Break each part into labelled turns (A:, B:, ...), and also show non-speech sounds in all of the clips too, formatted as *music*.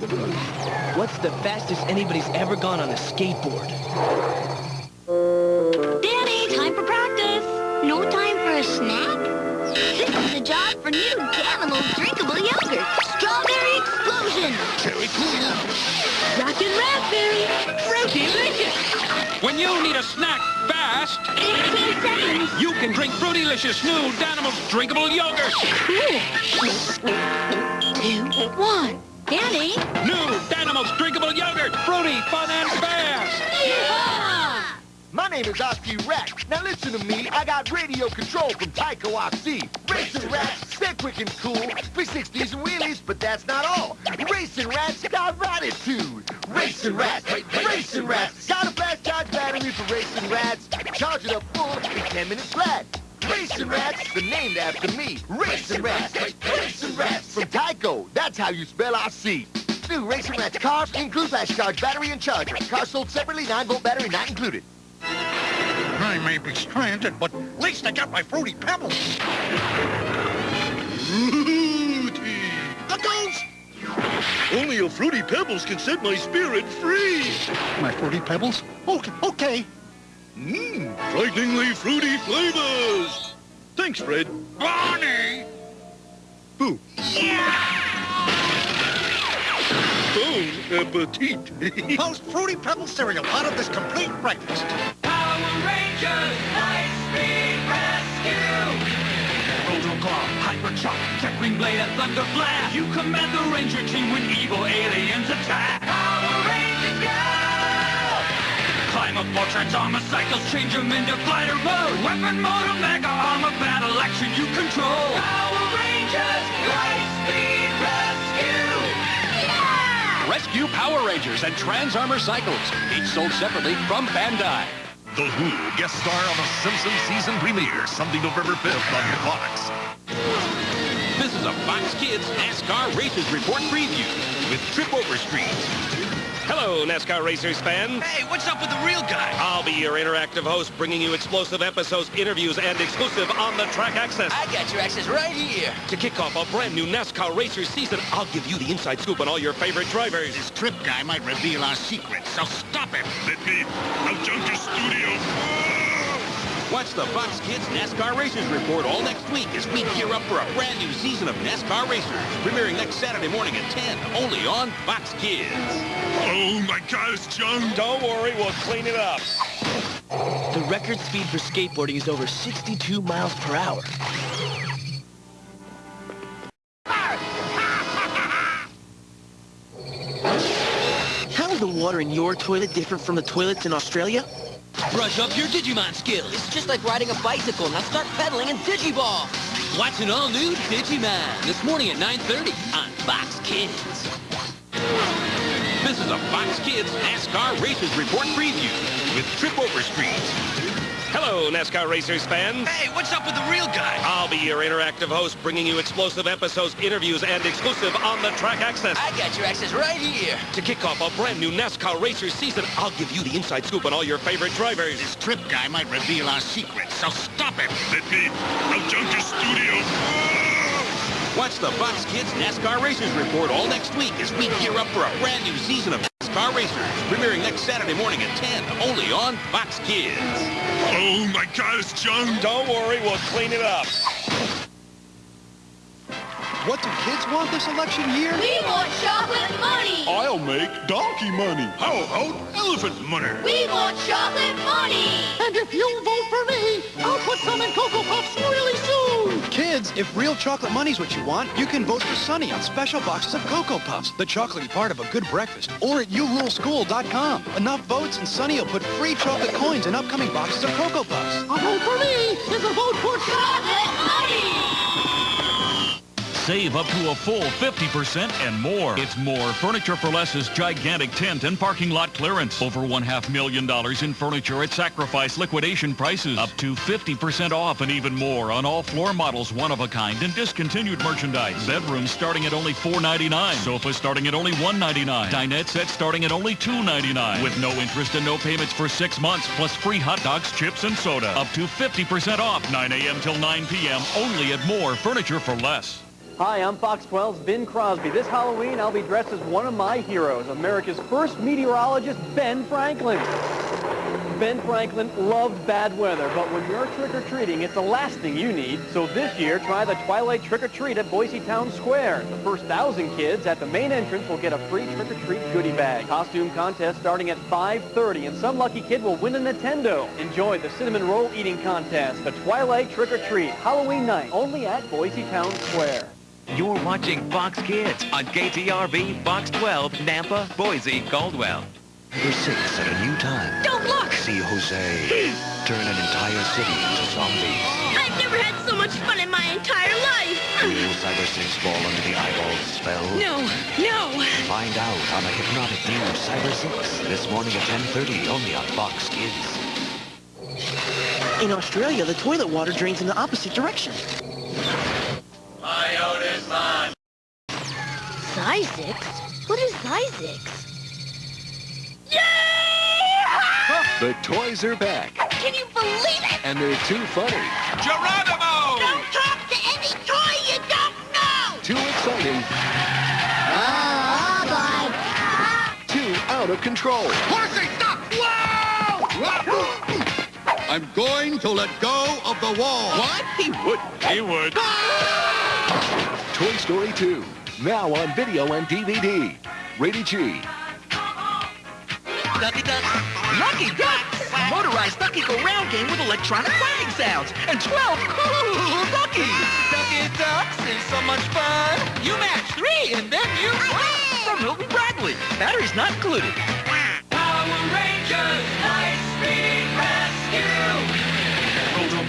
A: What's the fastest anybody's ever gone on a skateboard?
B: Danny, time for practice. No time for a snack? This is a job for new Danimals drinkable yogurt. Strawberry explosion.
C: Cherry cool.
B: Rockin' raspberry. Fruity licious.
D: When you need a snack fast,
B: 18 seconds. *laughs*
D: you can drink Fruitylicious new Danimals drinkable yogurt.
B: Two, one. Danny.
D: New Danimals drinkable yogurt. Fruity, fun, and fast.
B: Yeehaw!
C: My name is Oski Rat. Now listen to me. I got radio control from Tyco Oxy. Racing rats, stay quick and cool. 360s and wheelies, but that's not all. Racing rats got attitude. Racing rats, racing rats. Got a fast charge battery for racing rats. Charge it up full in 10 minutes flat. Racing Rats, the named after me. Racing Rats, Racing Rats from Tyco. That's how you spell RC. New Racing Rats cars include fast charge battery and charger. Car sold separately, 9-volt battery not included.
E: I may be stranded, but at least I got my Fruity Pebbles.
F: Fruity!
E: The ghost!
F: Only a Fruity Pebbles can set my spirit free!
E: My Fruity Pebbles? Okay, okay.
F: Mmm, frighteningly fruity flavors! Thanks, Fred.
E: Bonnie!
F: Boo. Bon appetit. *laughs*
E: Post Fruity Pebbles cereal part of this complete breakfast.
D: Power Rangers Lightspeed Rescue. Rotoclaw, Hyper Shock, Tech Wing Blade, and Thunder Blast. You command the Ranger team when evil aliens attack. Power Rangers go! Climb up all Transformer cycles, change them into glider mode. Weapon mode, Omega Armor, battle action you control. Power Rangers Lightspeed Rescue.
G: Rescue Power Rangers and Trans Armor Cycles, each sold separately from Bandai.
H: The Who guest star on The Simpsons season premiere, Sunday, November 5th on Fox.
G: This is a Fox Kids NASCAR Racers Report preview with Trip Overstreet.
I: Hello, NASCAR Racers fans.
D: Hey, what's up with the real guy?
I: I'll be your interactive host, bringing you explosive episodes, interviews, and exclusive on-the-track access.
A: I got your access right here.
I: To kick off a brand new NASCAR Racers season, I'll give you the inside scoop on all your favorite drivers.
E: This trip guy might reveal our secrets, so stop him.
F: Let me. I'll jump your studio.
G: Watch the Fox Kids NASCAR Racers Report all next week as we gear up for a brand new season of NASCAR Racers, premiering next Saturday morning at 10, only on Fox Kids.
F: Oh my gosh, John.
I: Don't worry, we'll clean it up.
A: The record speed for skateboarding is over 62 miles per hour. How is the water in your toilet different from the toilets in Australia?
D: Brush up your Digimon skills.
A: It's just like riding a bicycle. Now start pedaling in Digiball.
D: Watch an all-new Digimon this morning at 9.30 on Fox Kids.
G: This is a Fox Kids NASCAR Racers Report preview with Trip Overstreet.
I: Hello, NASCAR Racers fans.
D: Hey, what's up with the real guy?
I: I'll be your interactive host, bringing you explosive episodes, interviews, and exclusive on-the-track access.
A: I got your access right here.
I: To kick off a brand new NASCAR Racers season, I'll give you the inside scoop on all your favorite drivers.
E: This trip guy might reveal our secrets, so stop him.
F: Let me. I'll jump your studio.
G: Watch the Fox Kids NASCAR Racers Report all next week as we gear up for a brand new season of NASCAR Racers, premiering next Saturday morning at 10, only on Fox Kids.
F: Oh my God, it's John.
I: Don't worry, we'll clean it up.
J: What do kids want this election year?
B: We want chocolate money.
F: I'll make donkey money. How about elephant money?
B: We want chocolate money.
E: And if you vote for me, I'll put some in Cocoa Puffs really soon.
J: Kids, if real chocolate money's what you want, you can vote for Sunny on special boxes of Cocoa Puffs, the chocolatey part of a good breakfast, or at youruleschool.com. Enough votes and Sunny will put free chocolate coins in upcoming boxes of Cocoa Puffs.
E: A vote for me is a vote for
B: Chocolate money.
K: Save up to a full 50% and more. It's more Furniture for Less's gigantic tent and parking lot clearance. Over one half million dollars in furniture at sacrifice liquidation prices. Up to 50% off and even more on all floor models, one of a kind and discontinued merchandise. Bedrooms starting at only $4.99. Sofas starting at only $1.99. Dinette sets starting at only $2.99. With no interest and no payments for six months, plus free hot dogs, chips, and soda. Up to 50% off, 9 a.m. till 9 p.m. Only at More Furniture for Less.
L: Hi, I'm Fox 12's Ben Crosby. This Halloween, I'll be dressed as one of my heroes, America's first meteorologist, Ben Franklin. Ben Franklin loved bad weather, but when you're trick-or-treating, it's the last thing you need. So this year, try the Twilight Trick-or-Treat at Boise Town Square. The first thousand kids at the main entrance will get a free trick-or-treat goodie bag. Costume contest starting at 5.30, and some lucky kid will win a Nintendo. Enjoy the cinnamon roll eating contest, the Twilight Trick-or-Treat, Halloween night, only at Boise Town Square.
M: You're watching Fox Kids on KTRV, Fox 12, Nampa, Boise, Caldwell.
N: Number six at a new time.
B: Don't look!
N: See Jose turn an entire city into zombies.
B: I've never had so much fun in my entire life.
N: Will Cybersix fall under the eyeball spell?
B: No, no.
N: Find out on a hypnotic new Cybersix this morning at 10.30 only on Fox Kids.
A: In Australia, the toilet water drains in the opposite direction.
B: Zzyzx? What is Zzyzx?
C: The toys are back,
B: Can you believe it?
C: and they're too funny,
G: Geronimo!
B: Don't talk to any toy you don't know!
C: too exciting,
B: Oh,
C: too out of control.
E: Horsey, stop! Whoa! *laughs*
H: I'm going to let go of the wall.
G: What? He would. He would. Ah!
C: Toy Story 2, now on video and DVD. Rated G.
A: Ducky Duck. Lucky Ducks! Motorized Ducky Go Round game with electronic quacking sounds and 12 cool duckies! Ducky Ducks is so much fun! You match three and then you win! From Milton Bradley. Batteries not included.
D: Power Rangers, Lightspeed Rescue!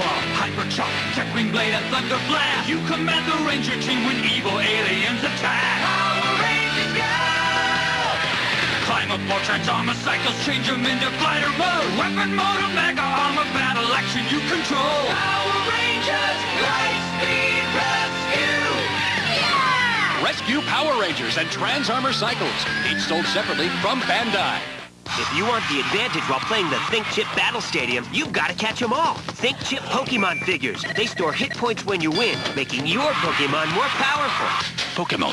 D: Rotoclaw, Hyperchop, Techwing Blade, and Thunder Blast! You command the Ranger team when evil aliens attack! Power Rangers, go! Climb up more Transformer cycles, change them into glider mode! Weapon mode Mega Armor, battle action you control! Power Rangers, Lightspeed Rescue! Yeah!
J: Rescue Power Rangers and Trans Armor Cycles, each sold separately from Bandai.
O: If you want the advantage while playing the Think Chip Battle Stadium, you've got to catch them all. Think Chip Pokemon figures. They store hit points when you win, making your Pokemon more powerful.
J: Pokemon.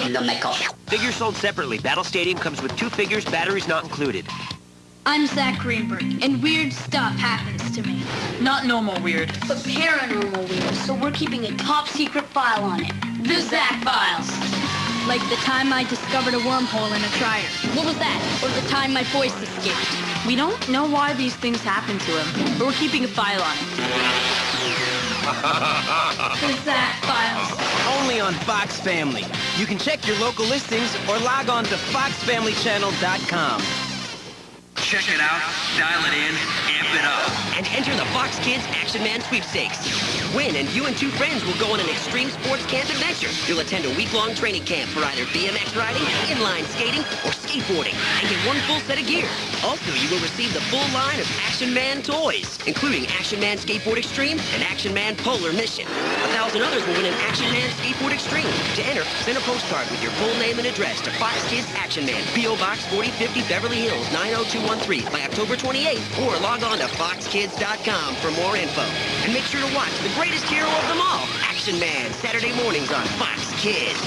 O: Figures sold separately. Battle Stadium comes with two figures, batteries not included.
P: I'm Zach Greenberg, and weird stuff happens to me.
Q: Not normal weird.
P: But paranormal weird, so we're keeping a top secret file on it. The Zack Files. Like the time I discovered a wormhole in a trier. What was that? Or the time my voice escaped.
Q: We don't know why these things happen to him, but we're keeping a file on it.
P: The Zack Files.
O: Only on Fox Family. You can check your local listings or log on to foxfamilychannel.com.
R: Check it out, dial it in, amp it up.
O: And enter the Fox Kids Action Man Sweepstakes. Win, and you and two friends will go on an extreme sports camp adventure. You'll attend a week-long training camp for either BMX riding, inline skating, or skateboarding, and get one full set of gear. Also, you will receive the full line of Action Man toys, including Action Man Skateboard Extreme and Action Man Polar Mission. A thousand others will win an Action Man Skateboard Extreme. To enter, send a postcard with your full name and address to Fox Kids Action Man, P.O. Box 4050 Beverly Hills 90213 by October 28th, or log on to foxkids.com for more info. And make sure to watch the greatest hero of them all, Action Man, Saturday mornings on Fox Kids.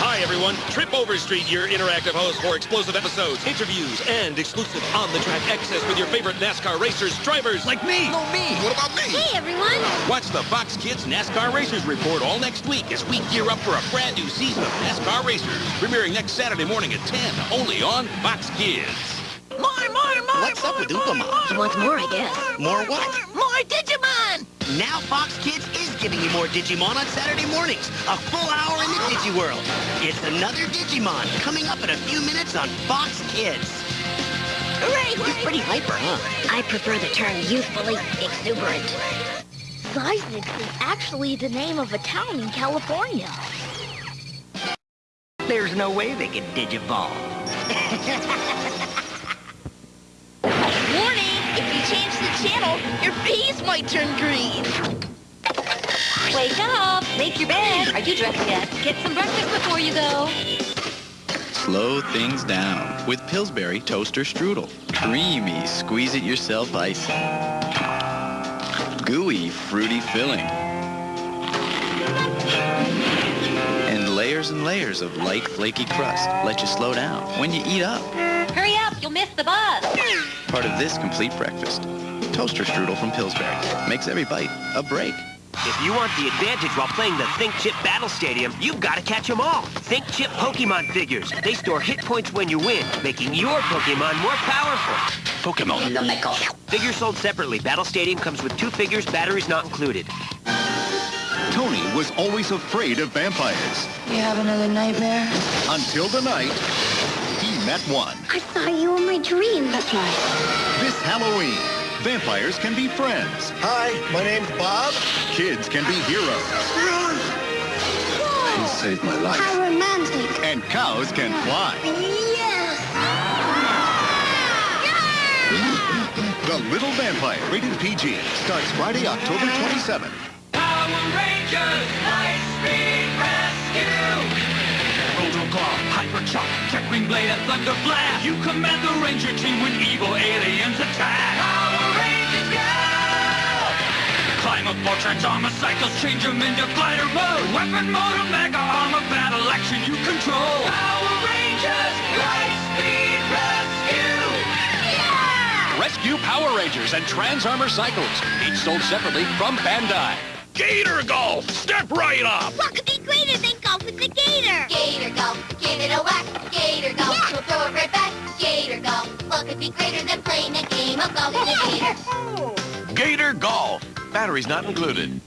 I: Hi, everyone. Trip Overstreet, your interactive host for explosive episodes, interviews, and exclusive on-the-track access with your favorite NASCAR racers, drivers like me.
G: No, me. What about me?
B: Hey, everyone.
G: Watch the Fox Kids NASCAR Racers Report all next week as we gear up for a brand new season of NASCAR Racers, premiering next Saturday morning at 10, only on Fox Kids.
A: More, more, more,
G: What's up with Oompa
B: He wants more, I guess.
G: More what?
A: More Digimon!
O: Now Fox Kids is giving you more Digimon on Saturday mornings. A full hour in the Digi World. It's another Digimon coming up in a few minutes on Fox Kids.
B: Hooray!
O: He's pretty hyper, huh?
B: I prefer the term youthfully exuberant. Zzyzx is actually the name of a town in California.
O: There's no way they can Digivolve. *laughs*
B: Warning! If you change the channel, your peas might turn green. Wake up! Make your bed. Are you dressed yet? Get some breakfast before you go.
S: Slow things down with Pillsbury Toaster Strudel. Creamy, squeeze it yourself icing. Gooey, fruity filling. And layers and layers of light, flaky crust let you slow down when you eat up.
B: Hurry up, you'll miss the bus.
S: Part of this complete breakfast. Toaster strudel from Pillsbury makes every bite a break.
T: If you want the advantage while playing the Think Chip Battle Stadium, you've got to catch them all. Think Chip Pokemon figures. They store hit points when you win, making your Pokemon more powerful.
N: Pokemon.
T: Figures sold separately. Battle Stadium comes with two figures, batteries not included.
H: Tony was always afraid of vampires.
P: You have another nightmare?
H: Until the night, he met one.
P: I saw you in my dream that night.
H: This Halloween, vampires can be friends.
C: Hi, my name's Bob.
H: Kids can be heroes.
C: Run!
H: He saved my life.
P: How romantic.
H: And cows can fly.
P: Yes.
H: The Little Vampire, rated PG, starts Friday, October 27th.
D: Power Rangers Lightspeed Rescue! Rotoclaw, Hyper Shock, Tech Wing Blade, and Thunder Blast! You command the Ranger team when evil aliens Climb up Transformer cycles, change them into glider mode! Weapon mode, Omega Armor, battle action you control! Power Rangers Lightspeed Rescue!
U: Rescue Power Rangers and Trans Armor Cycles, each sold separately from Bandai.
F: Gator Golf! Step right up!
B: What could be greater than golf with the gator? Gator golf, give it a whack. Gator golf, we'll throw it right back. Gator golf, what could be greater than playing a game of golf with a gator? *laughs*
N: Gator Golf. Batteries not included.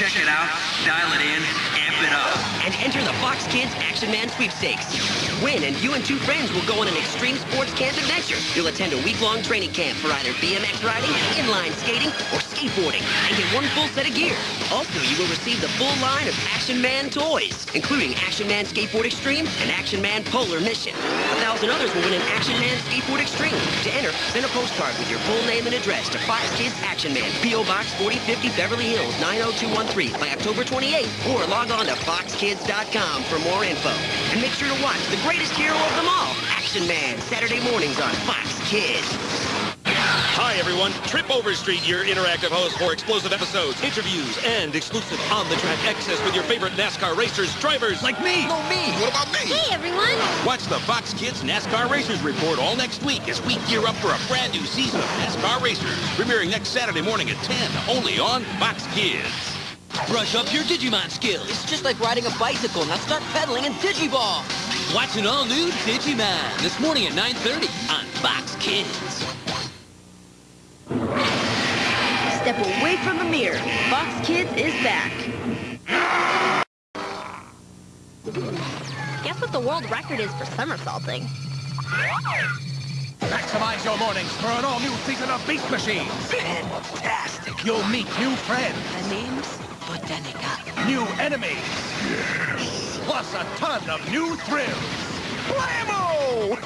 R: Check it out, dial it in, amp it up.
O: And enter the Fox Kids Action Man Sweepstakes. Win, and you and two friends will go on an extreme sports camp adventure. You'll attend a week-long training camp for either BMX riding, inline skating, or skateboarding, and get one full set of gear. Also, you will receive the full line of Action Man toys, including Action Man Skateboard Extreme and Action Man Polar Mission. A thousand others will win an Action Man Skateboard Extreme. To enter, send a postcard with your full name and address to Fox Kids Action Man, P.O. Box 4050 Beverly Hills 90213 by October 28th, or log on to foxkids.com for more info. And make sure to watch the greatest hero of them all, Action Man, Saturday mornings on Fox Kids.
I: Hi, everyone. Trip Overstreet, your interactive host for explosive episodes, interviews, and exclusive on-the-track access with your favorite NASCAR racers, drivers like me.
G: No, me. What about me?
B: Hey, everyone.
G: Watch the Fox Kids NASCAR Racers Report all next week as we gear up for a brand new season of NASCAR Racers, premiering next Saturday morning at 10, only on Fox Kids.
A: Brush up your Digimon skills. It's just like riding a bicycle. Now start pedaling in Digiball. Watch an all-new Digimon this morning at 9.30 on Fox Kids.
Q: Step away from the mirror. Fox Kids is back.
B: Guess what the world record is for somersaulting?
V: Maximize your mornings for an all-new season of Beast Machines. Fantastic. You'll meet new friends.
Q: The name's Botanica.
V: New enemies. Yes. Plus a ton of new thrills. Blammo!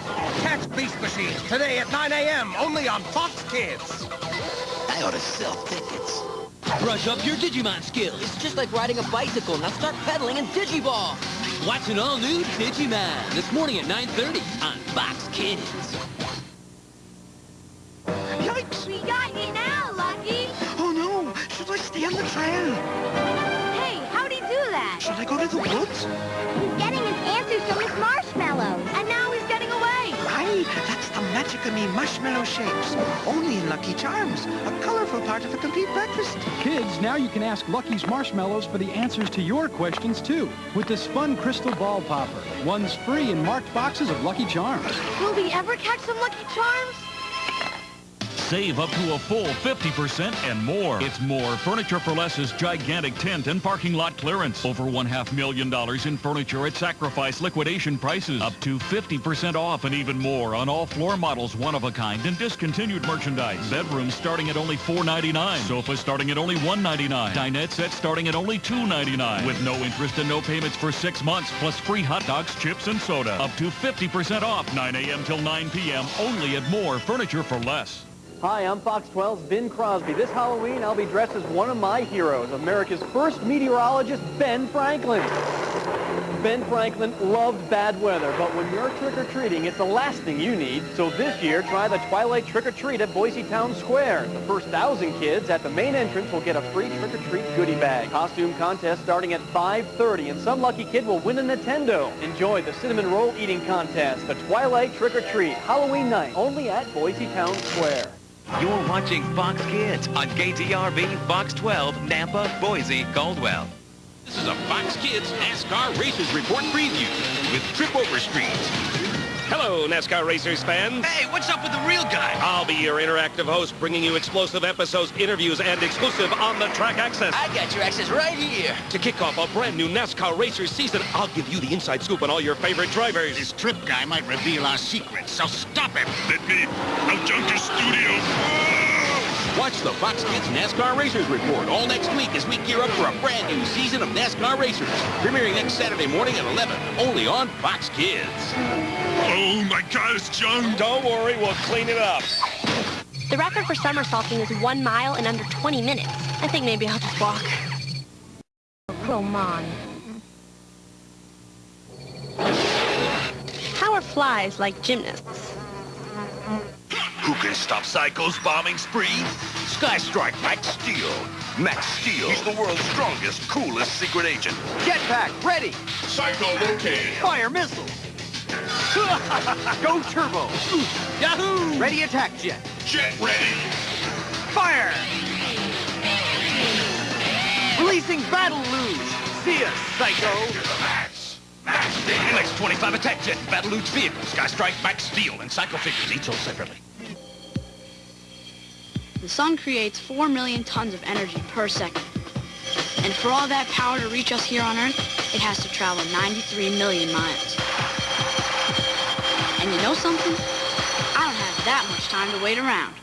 V: Catch Beast Machines today at 9 a.m. only on Fox Kids.
A: I ought to sell tickets. Brush up your Digimon skills. It's just like riding a bicycle. Now start pedaling in Digiball. Watch an all-new Digimon this morning at 9.30 on Fox Kids.
E: Yikes!
B: We got you now,
E: stay on the trail?
B: Hey, how'd he do that?
E: Should I go to the woods?
B: He's getting his answers from his marshmallows. And now he's getting away.
E: Right, that's the magic of me marshmallow shapes. Only in Lucky Charms, a colorful part of a complete breakfast.
J: Kids, now you can ask Lucky's Marshmallows for the answers to your questions, too, with this fun crystal ball popper. One's free in marked boxes of Lucky Charms.
B: Will we ever catch some Lucky Charms?
K: Save up to a full 50% and more. It's more Furniture for Less's gigantic tent and parking lot clearance. Over one half million dollars in furniture at sacrifice liquidation prices. Up to 50% off and even more on all floor models, one of a kind and discontinued merchandise. Bedrooms starting at only $4.99. Sofas starting at only $1.99. Dinette sets starting at only $2.99. With no interest and no payments for six months, plus free hot dogs, chips, and soda. Up to 50% off, 9 a.m. till 9 p.m. Only at More Furniture for Less.
L: Hi, I'm Fox 12's Ben Crosby. This Halloween, I'll be dressed as one of my heroes, America's first meteorologist, Ben Franklin. Ben Franklin loved bad weather, but when you're trick-or-treating, it's the last thing you need. So this year, try the Twilight Trick-or-Treat at Boise Town Square. The first thousand kids at the main entrance will get a free trick-or-treat goodie bag. Costume contest starting at 5.30, and some lucky kid will win a Nintendo. Enjoy the cinnamon roll eating contest, the Twilight Trick-or-Treat, Halloween night, only at Boise Town Square.
W: You're watching Fox Kids on KTRV, Fox 12, Nampa, Boise, Caldwell.
G: This is a Fox Kids NASCAR Racers Report preview with Trip Over Overstreet.
I: Hello, NASCAR Racers fans.
U: Hey, what's up with the real guy?
I: I'll be your interactive host, bringing you explosive episodes, interviews, and exclusive on-the-track access.
U: I got your access right here.
I: To kick off a brand new NASCAR Racers season, I'll give you the inside scoop on all your favorite drivers.
X: This trip guy might reveal our secrets, so stop him.
H: Let me. I'll junk your studio.
G: Watch the Fox Kids NASCAR Racers Report all next week as we gear up for a brand new season of NASCAR Racers. Premiering next Saturday morning at 11, only on Fox Kids.
H: Oh, my God, it's junk.
I: Don't worry, we'll clean it up.
B: The record for somersaulting is one mile in under 20 minutes. I think maybe I'll just walk. Come on. How are flies like gymnasts?
H: Who can stop Psycho's bombing spree? Sky Strike Max Steel. Max Steel. He's the world's strongest, coolest secret agent.
V: Jetpack, ready.
H: Psycho located.
V: Fire missile. *laughs* Go turbo.
U: Yahoo!
V: Ready attack jet.
H: Jet ready.
V: Fire. Releasing battle luge. See us, Psycho.
H: Max. Max Steel.
U: MX-25 attack jet, battle luge vehicle, Sky Strike, Max Steel, and Psycho figures, each sold separately.
P: The sun creates 4 million tons of energy per second. And for all that power to reach us here on Earth, it has to travel 93 million miles. And you know something? I don't have that much time to wait around.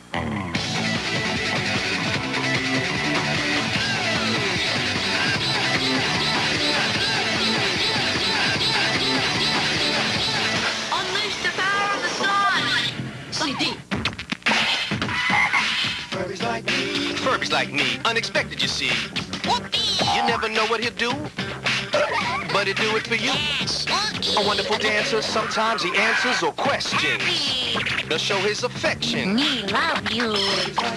C: Like me,
Y: unexpected you see.
B: Whoopee!
Y: You never know what he'll do, but he'll do it for you. A wonderful dancer, sometimes he answers or questions. He'll show his affection.
B: Me love you.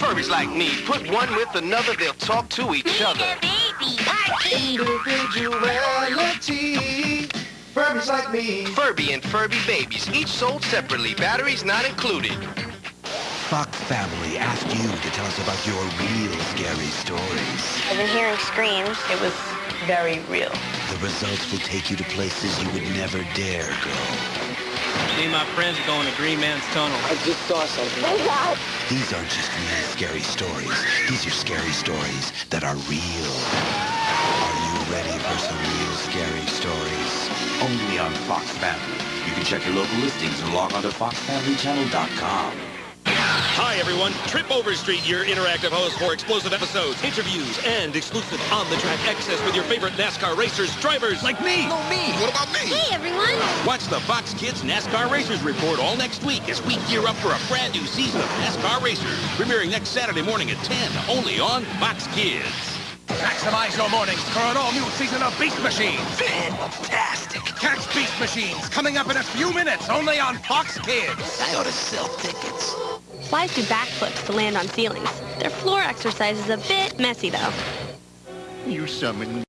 Y: Furbies like me, put one with another, they'll talk to each other.
B: baby party.
C: Individuality. Furbies like me.
Y: Furby and Furby babies, each sold separately, batteries not included.
N: Fox Family asked you to tell us about your real scary stories.
B: I've been hearing screams. It was very real.
N: The results will take you to places you would never dare go.
T: Me and my friends are going to Green Man's Tunnel.
Y: I just saw something. Oh, God.
N: These aren't just real scary stories. These are scary stories that are real. Are you ready for some real scary stories? Only on Fox Family. You can check your local listings and log on to foxfamilychannel.com.
I: Hi, everyone. Trip Overstreet, your interactive host for explosive episodes, interviews, and exclusive on-the-track access with your favorite NASCAR racers, drivers like me.
H: No, me. What about me?
B: Hey, everyone.
G: Watch the Fox Kids NASCAR Racers Report all next week as we gear up for a brand new season of NASCAR Racers. Premiering next Saturday morning at 10, only on Fox Kids.
V: Maximize your mornings for an all-new season of Beast Machines.
N: Fantastic.
V: Catch Beast Machines coming up in a few minutes, only on Fox Kids.
N: I ought to sell tickets.
B: Flies do backflips to land on ceilings. Their floor exercise is a bit messy, though.
C: You summoned